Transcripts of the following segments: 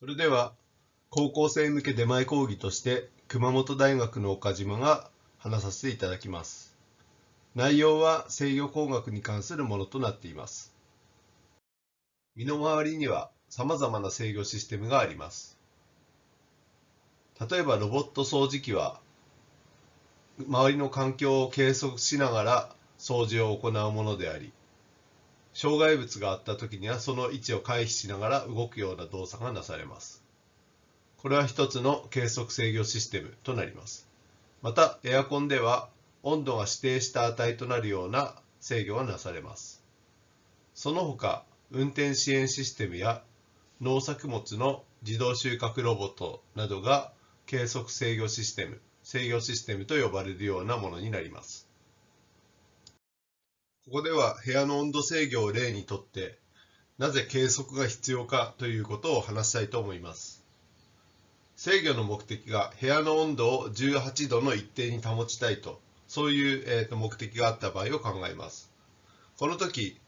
それでは高校生向け出前講義として熊本大学の岡島が話させていただきます。内容は制御工学に関するものとなっています。身の回りには様々な制御システムがあります。例えばロボット掃除機は周りの環境を計測しながら掃除を行うものであり障害物があった時にはその位置を回避しながら動くような動作がなされます。これは一つの計測制御システムとなります。またエアコンでは温度が指定した値となるような制御がなされます。その他運転支援システムや農作物の自動収穫ロボットなどが計測制御システム、制御システムと呼ばれるようなものになります。ここでは部屋の温度制御を例にとって、なぜ計測が必要かということを話したいと思います。制御の目的が部屋の温度を18度の一定に保ちたいと、そういう、えー、と目的があった場合を考えます。この時、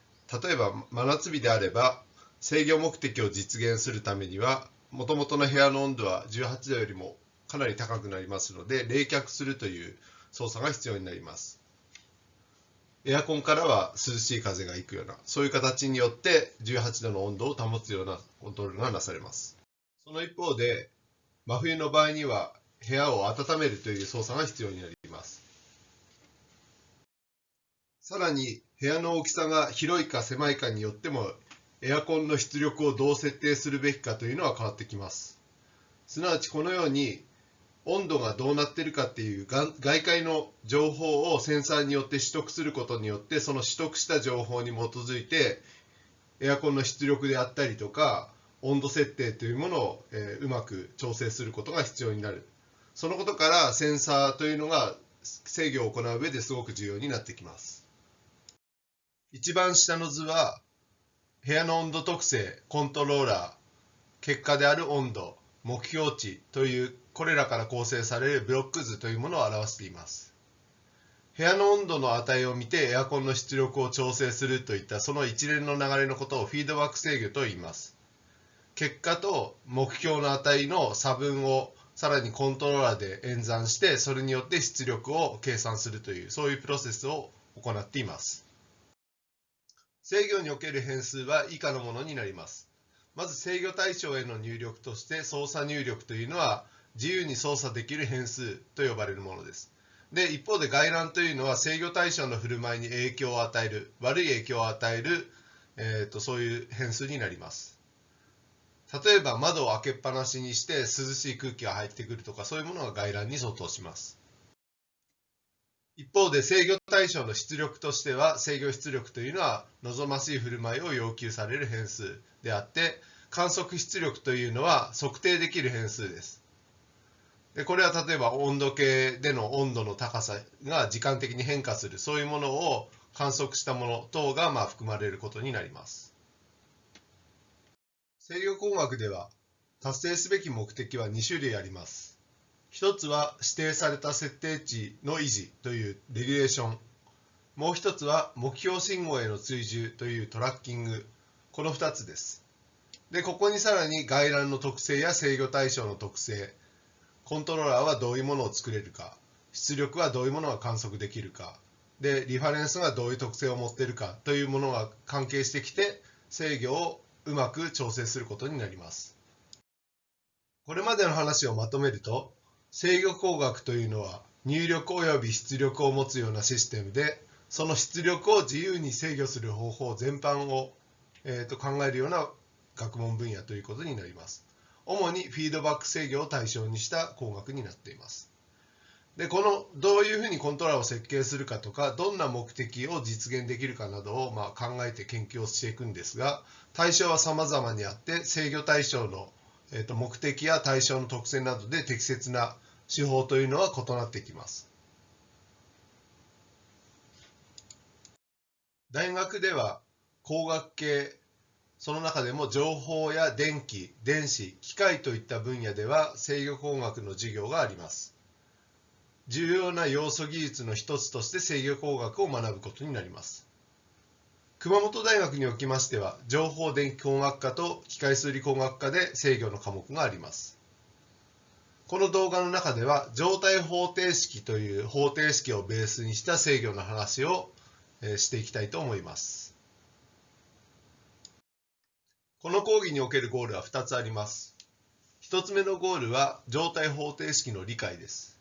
例えば真夏日であれば、制御目的を実現するためには、もともとの部屋の温度は18度よりもかなり高くなりますので冷却するという操作が必要になりますエアコンからは涼しい風がいくようなそういう形によって18度の温度を保つようなコントロールがなされます。その一方で真冬の場合には部屋を温めるという操作が必要になります。さらに部屋の大きさが広いか狭いかによってもエアコンの出力をどう設定するべきかというのは変わってきます。すなわちこのように温度がどうなってるかっていう外界の情報をセンサーによって取得することによってその取得した情報に基づいてエアコンの出力であったりとか温度設定というものを、えー、うまく調整することが必要になる。そのことからセンサーというのが制御を行う上ですごく重要になってきます。一番下の図は部屋の温度特性コントローラー結果である温度目標値というこれらから構成されるブロック図というものを表しています。部屋の温度の値を見てエアコンの出力を調整するといったその一連の流れのことをフィードバック制御と言います。結果と目標の値の差分をさらにコントローラーで演算してそれによって出力を計算するというそういうプロセスを行っています。制御における変数は以下のものになります。まず制御対象への入力として操作入力というのは自由に操作できる変数と呼ばれるものです。で、一方で外乱というのは制御対象の振る舞いに影響を与える、悪い影響を与える、えーと、そういう変数になります。例えば窓を開けっぱなしにして涼しい空気が入ってくるとかそういうものが外乱に相当します。一方で制御対象の出力としては制御出力というのは望ましい振る舞いを要求される変数であって観測出力というのは測定できる変数です。でこれは例えば温度計での温度の高さが時間的に変化するそういうものを観測したもの等がまあ含まれることになります。制御工学では達成すべき目的は2種類あります。一つは指定された設定値の維持というレギュレーション。もう一つは目標信号への追従というトラッキング。この2つです。で、ここにさらに外覧の特性や制御対象の特性、コントローラーはどういうものを作れるか、出力はどういうものが観測できるか、で、リファレンスがどういう特性を持っているかというものが関係してきて、制御をうまく調整することになります。これまでの話をまとめると、制御工学というのは入力及び出力を持つようなシステムで、その出力を自由に制御する方法全般を、えー、と考えるような学問分野ということになります。主にフィードバック制御を対象にした工学になっています。でこのどういうふうにコントローラーを設計するかとかどんな目的を実現できるかなどをま考えて研究をしていくんですが対象は様々にあって制御対象の、えー、と目的や対象の特性などで適切な手法というのは異なってきます。大学では工学系その中でも情報や電気、電子、機械といった分野では制御工学の授業があります。重要な要素技術の一つとして制御工学を学ぶことになります。熊本大学におきましては情報電気工学科と機械数理工学科で制御の科目がありますこの動画の中では状態方程式という方程式をベースにした制御の話をしていきたいと思いますこの講義におけるゴールは2つあります。1つ目のゴールは状態方程式の理解です。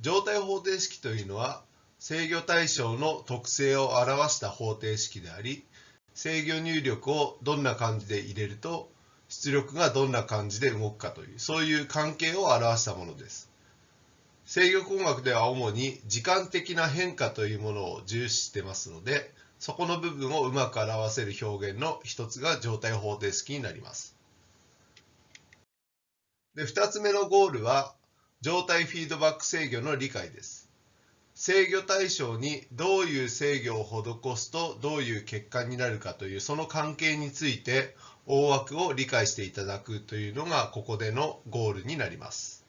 状態方程式というのは制御対象の特性を表した方程式であり制御入力をどんな感じで入れると出力がどんな感じで動くかというそういう関係を表したものです。制御工学では主に時間的な変化というものを重視してますのでそこの部分をうまく表せる表現の一つが状態方程式になりますで2つ目のゴールは状態フィードバック制御の理解です制御対象にどういう制御を施すとどういう結果になるかというその関係について大枠を理解していただくというのがここでのゴールになります。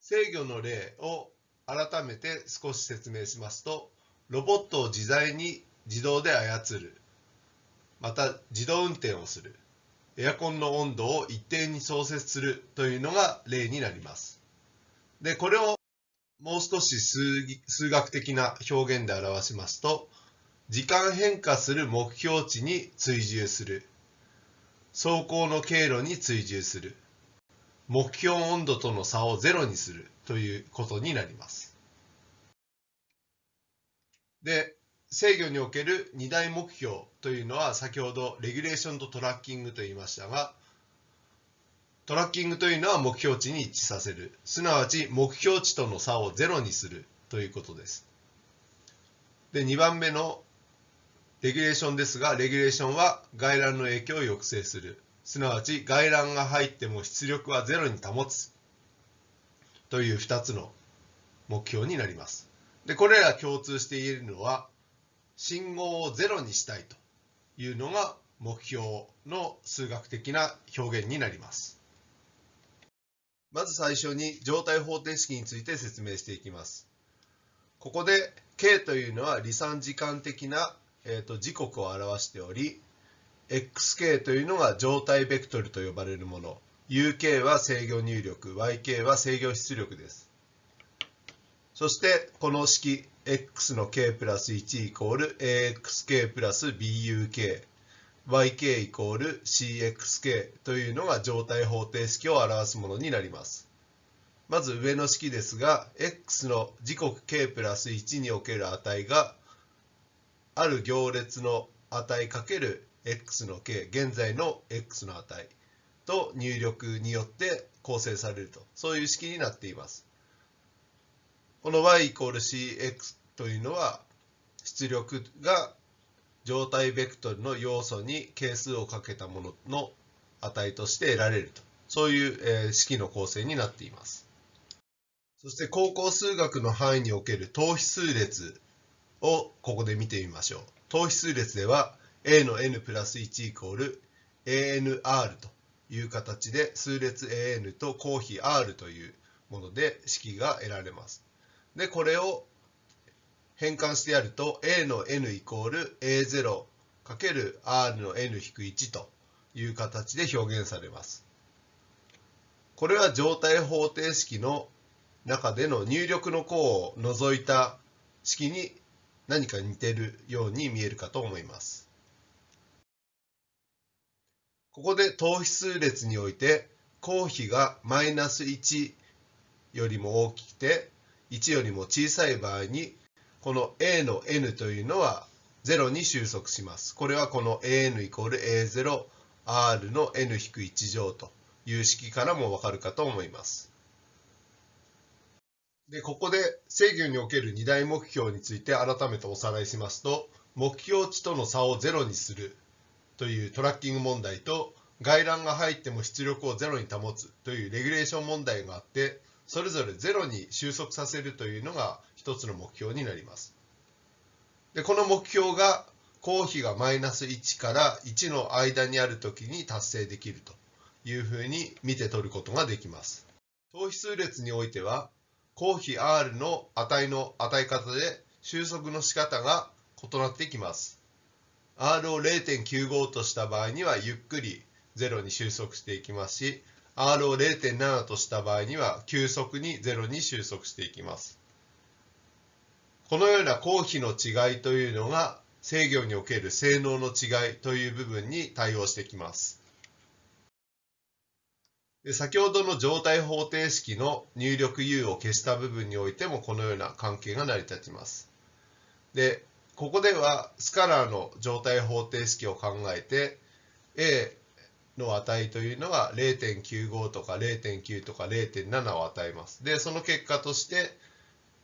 制御の例を改めて少し説明しますとロボットを自在に自動で操るまた自動運転をするエアコンの温度を一定に調節するというのが例になります。で、これをもう少し数学的な表現で表しますと、時間変化する目標値に追従する。走行の経路に追従する。目標温度との差をゼロにするということになります。で、制御における2大目標というのは先ほどレギュレーションとトラッキングと言いましたが、トラッキングというのは目標値に一致させる。すなわち目標値との差をゼロにするということです。で、2番目のレギュレーションですが、レギュレーションは外乱の影響を抑制する。すなわち外乱が入っても出力はゼロに保つ。という2つの目標になります。で、これら共通して言えるのは、信号をゼロにしたいというのが目標の数学的な表現になります。まず最初に状態方程式について説明していきます。ここで K というのは離散時間的な、えーと、時刻を表しており XK というのが状態ベクトルと呼ばれるもの UK は制御入力 YK は制御出力ですそしてこの式 x の k プラス1イコール axk プラス buk yk イコール cxk というのが状態方程式を表すものになります。まず上の式ですが、x の時刻 k プラス1における値がある行列の値かける x の k、現在の x の値と入力によって構成されると、そういう式になっています。この y イコール cx というのは出力が状態ベクトルの要素に係数をかけたものの値として得られると。そういう、式の構成になっています。そして高校数学の範囲における等比数列をここで見てみましょう。等比数列では a の n プラス1イコール anr と。いう形で数列 an と公比 r というもので式が得られますでこれを変換してやると a の n イコール a0 かける r の n-1 という形で表現されます。これは状態方程式の中での入力の項を除いた式に何か似てるように見えるかと思います。ここで等比数列において公比がマイナス1よりも大きくて1よりも小さい場合にこの a の n というのは0に収束します。これはこの an イコール a0 r の n-1 乗という式からもわかるかと思います。で、ここで制御における2大目標について改めておさらいしますと、目標値との差を0にするというトラッキング問題と、外乱が入っても出力を0に保つというレギュレーション問題があって、それぞれ0に収束させるというのが一つの目標になります。でこの目標が公比がマイナス1から1の間にある時に達成できるというふうに見て取ることができます。等比数列においては公比 r の値の与え方で収束の仕方が異なってきます R を0.95とした場合にはゆっくり0に収束していきますし R を0.7とした場合には急速に0に収束していきますこのような公比の違いというのが制御における性能の違いという部分に対応してきます先ほどの状態方程式の入力 U を消した部分においてもこのような関係が成り立ちます。で、ここではスカラーの状態方程式を考えて A の値というのが0.95とか0.9とか0.7を与えます。で、その結果として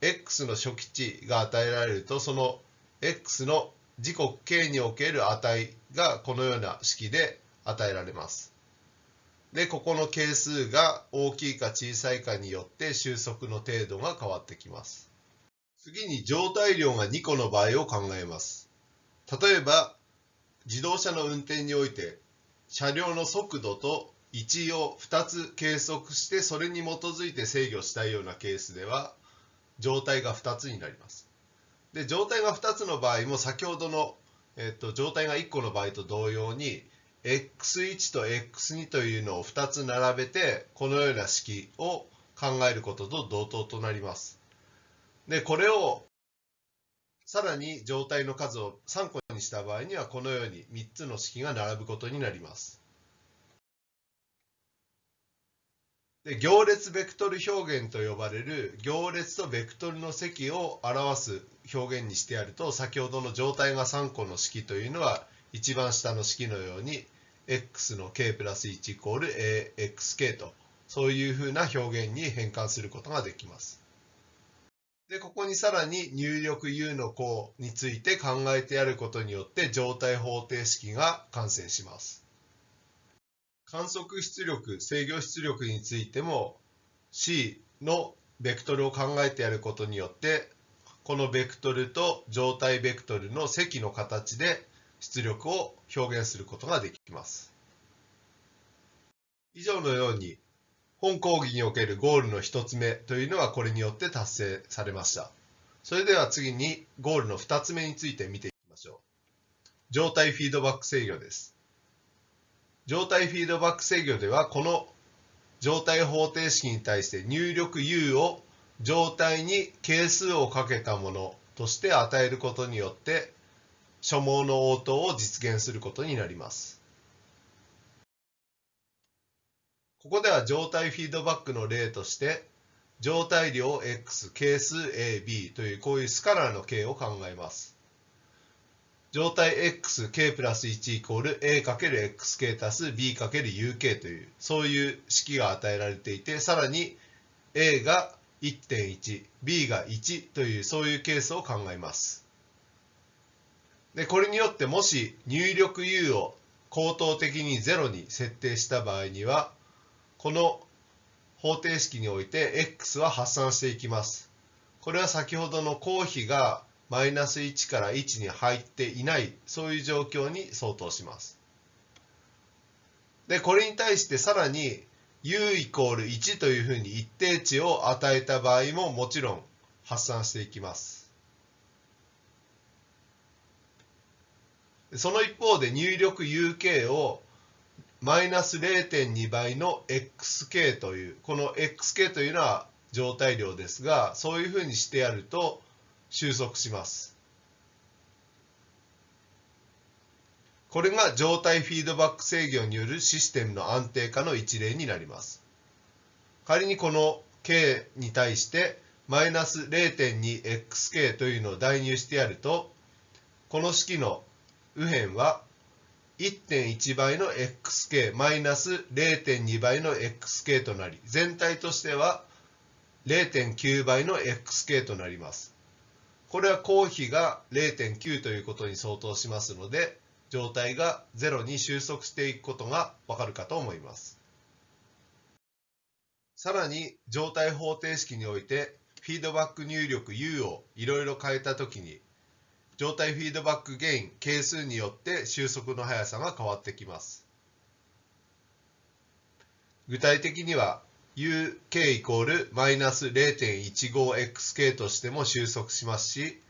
x の初期値が与えられるとその x の時刻 k における値がこのような式で与えられます。で、ここの係数が大きいか小さいかによって収束の程度が変わってきます。次に状態量が2個の場合を考えます。例えば、自動車の運転において、車両の速度と位置を2つ計測してそれに基づいて制御したいようなケースでは状態が2つになります。で状態が2つの場合も先ほどの、えっと、状態が1個の場合と同様に x1 と x2 というのを2つ並べてこのような式を考えることと同等となります。で、これをさらに状態の数を3個にした場合にはこのように3つの式が並ぶことになります。で行列ベクトル表現と呼ばれる行列とベクトルの積を表す表現にしてやると先ほどの状態が3個の式というのは一番下の式のように x の k プラス1イコール axk とそういうふうな表現に変換することができます。で、ここにさらに入力 u の項について考えてやることによって状態方程式が完成します。観測出力、制御出力についても C のベクトルを考えてやることによってこのベクトルと状態ベクトルの積の形で出力を表現することができます。以上のように本講義におけるゴールの1つ目というのはこれによって達成されました。それでは次にゴールの2つ目について見ていきましょう。状態フィードバック制御です。状態フィードバック制御ではこの状態方程式に対して入力 U を状態に係数をかけたものとして与えることによって所望の応答を実現することになります。ここでは状態フィードバックの例として状態量 x 係数 ab というこういうスカラーの形を考えます。状態 x k プラス1イコール a かける xk 足す b かける uk というそういう式が与えられていてさらに a が1.1 b が1というそういうケースを考えます。で、これによってもし入力 U を口頭的に0に設定した場合には、この方程式において x は発散していきます。これは先ほどの公比がマイナス1から1に入っていない、そういう状況に相当します。で、これに対してさらに u イコール1というふうに一定値を与えた場合ももちろん発散していきます。その一方で入力 UK をマイナス0.2倍の XK という、この XK というのは状態量ですが、そういうふうにしてやると収束します。これが状態フィードバック制御によるシステムの安定化の一例になります。仮にこの K に対してマイナス 0.2xk というのを代入してやると、この式の右辺は1.1倍の xk マイナス0.2倍の xk となり全体としては0.9倍の xk となります。これは公比が0.9ということに相当しますので状態が0に収束していくことがわかるかと思います。さらに状態方程式においてフィードバック入力 U をいろいろ変えたときに状態フィードバックゲイン係数によって収束の速さが変わってきます。具体的には UK イコールマイナス 0.15xk としても収束しますし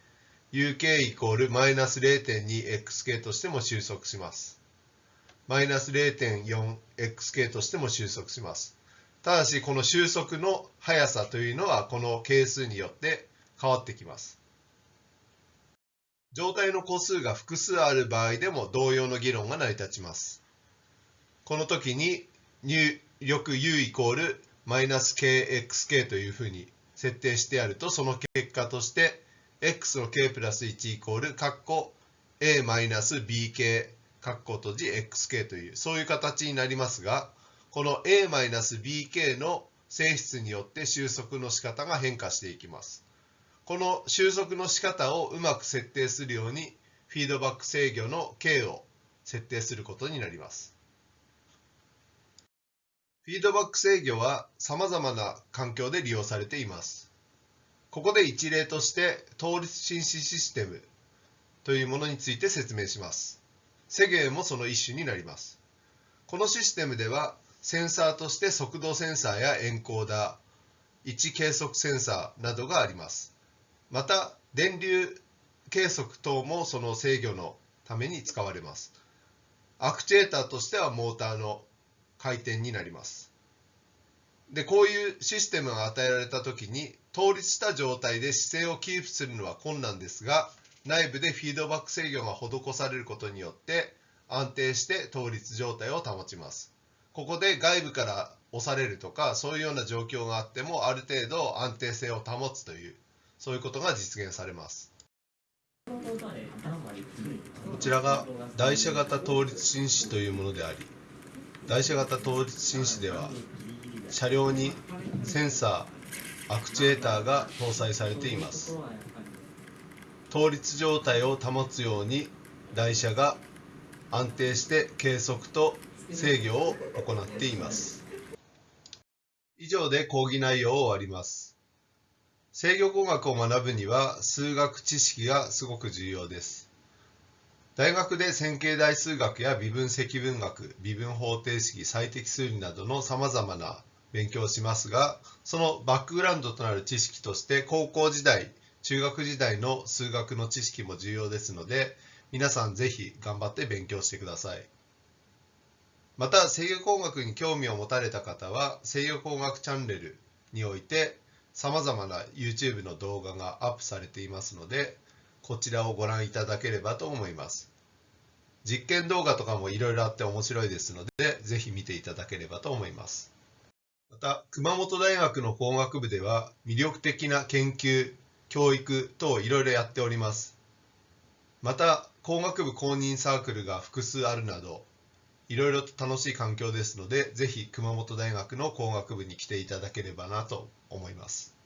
UK イコールマイナス 0.2xk としても収束します。マイナス 0.4xk としても収束します。ただし、この収束の速さというのはこの係数によって変わってきます。状態の個数が複数ある場合でも同様の議論が成り立ちます。この時に入力 u イコールマイナス kxk というふうに設定してやるとその結果として x の k プラス1イコールカッコ a マイナス bk カッコ閉じ xk というそういう形になりますがこの a マイナス bk の性質によって収束の仕方が変化していきます。この収束の仕方をうまく設定するようにフィードバック制御の k を設定することになります。フィードバック制御は様々な環境で利用されています。ここで一例として倒立紳士システムというものについて説明します。セゲもその一種になります。このシステムではセンサーとして速度センサーやエンコーダー、位置計測センサーなどがあります。また、電流計測等もその制御のために使われます。アクチュエーターとしてはモーターの回転になります。で、こういうシステムが与えられた時に、倒立した状態で姿勢をキープするのは困難ですが、内部でフィードバック制御が施されることによって、安定して倒立状態を保ちます。ここで外部から押されるとか、そういうような状況があっても、ある程度安定性を保つという、そういうことが実現されます。こちらが台車型倒立紳士というものであり、台車型倒立紳士では車両にセンサーアクチュエーターが搭載されています。倒立状態を保つように台車が安定して計測と制御を行っています。以上で講義内容を終わります。制御工学を学ぶには数学知識がすごく重要です大学で線形代数学や微分積分学、微分方程式、最適数理などの様々な勉強をしますが、そのバックグラウンドとなる知識として高校時代、中学時代の数学の知識も重要ですので、皆さんぜひ頑張って勉強してください。また、制御工学に興味を持たれた方は、制御工学チャンネルにおいて様々な YouTube の動画がアップされていますので、こちらをご覧いただければと思います。実験動画とかもいろいろあって面白いですので、ぜひ見ていただければと思います。また、熊本大学の工学部では魅力的な研究、教育等いろいろやっております。また、工学部公認サークルが複数あるなど、いろいろと楽しい環境ですので、ぜひ熊本大学の工学部に来ていただければなと思います。